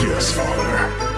Yes, Father.